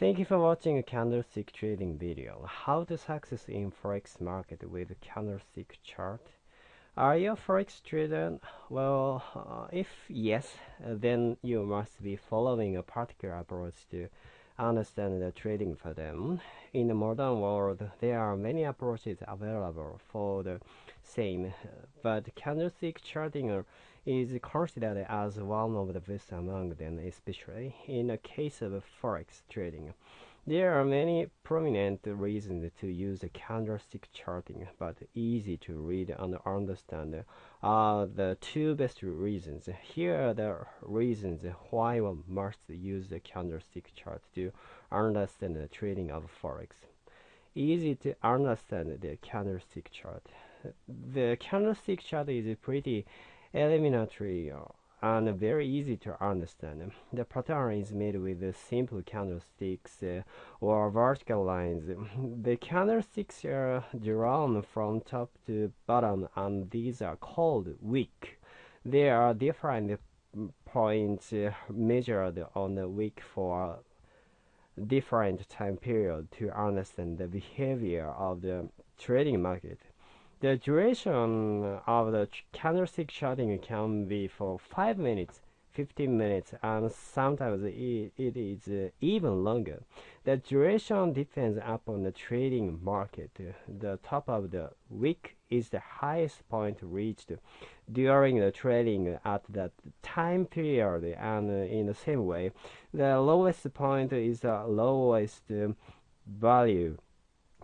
Thank you for watching a candlestick trading video. How to success in forex market with candlestick chart. Are you a forex trader? Well, uh, if yes, then you must be following a particular approach to understand the trading for them. In the modern world, there are many approaches available for the same, uh, but candlestick charting is considered as one of the best among them, especially in the case of forex trading. There are many prominent reasons to use candlestick charting, but easy to read and understand are the two best reasons. Here are the reasons why one must use the candlestick chart to understand the trading of forex. Easy to understand the candlestick chart. The candlestick chart is pretty elementary and very easy to understand. The pattern is made with simple candlesticks uh, or vertical lines. The candlesticks are drawn from top to bottom and these are called wick. There are different points uh, measured on the wick for different time period to understand the behavior of the trading market. The duration of the candlestick charting can be for 5 minutes, 15 minutes, and sometimes it, it is even longer. The duration depends upon the trading market. The top of the wick is the highest point reached during the trading at that time period, and in the same way, the lowest point is the lowest value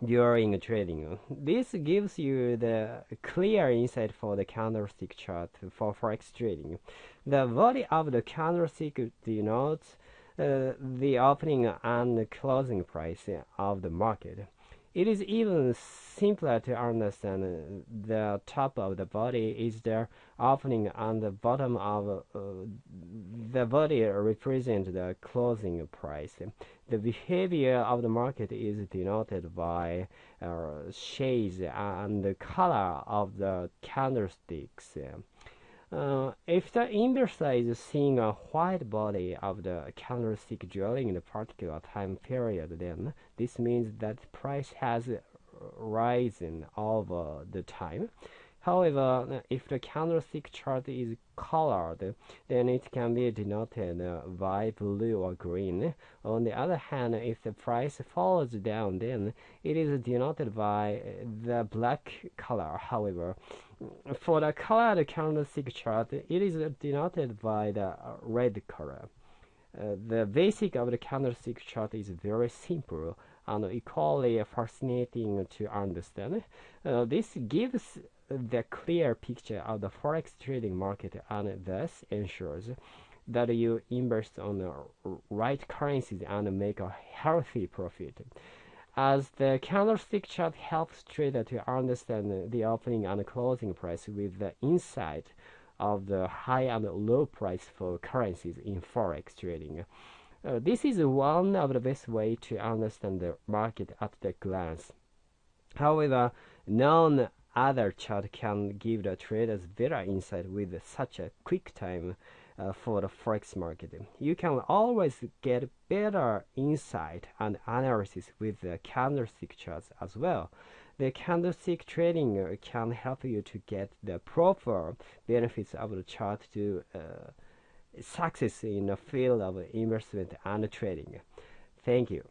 during trading. This gives you the clear insight for the candlestick chart for forex trading. The body of the candlestick denotes uh, the opening and closing price of the market. It is even simpler to understand the top of the body is the opening and the bottom of uh, the body represent the closing price. The behavior of the market is denoted by uh, shades and the color of the candlesticks. Uh, if the investor is seeing a white body of the candlestick during a particular time period, then this means that price has risen over the time. However, if the candlestick chart is colored, then it can be denoted by blue or green. On the other hand, if the price falls down, then it is denoted by the black color. However, for the colored candlestick chart, it is denoted by the red color. Uh, the basic of the candlestick chart is very simple and equally fascinating to understand. Uh, this gives the clear picture of the forex trading market and thus ensures that you invest on the right currencies and make a healthy profit. As the candlestick chart helps trader to understand the opening and closing price with the insight of the high and low price for currencies in forex trading. Uh, this is one of the best way to understand the market at the glance. However, none other chart can give the traders better insight with such a quick time uh, for the forex market. You can always get better insight and analysis with the candlestick charts as well. The candlestick trading can help you to get the proper benefits of the chart to uh, success in the field of investment and trading. Thank you.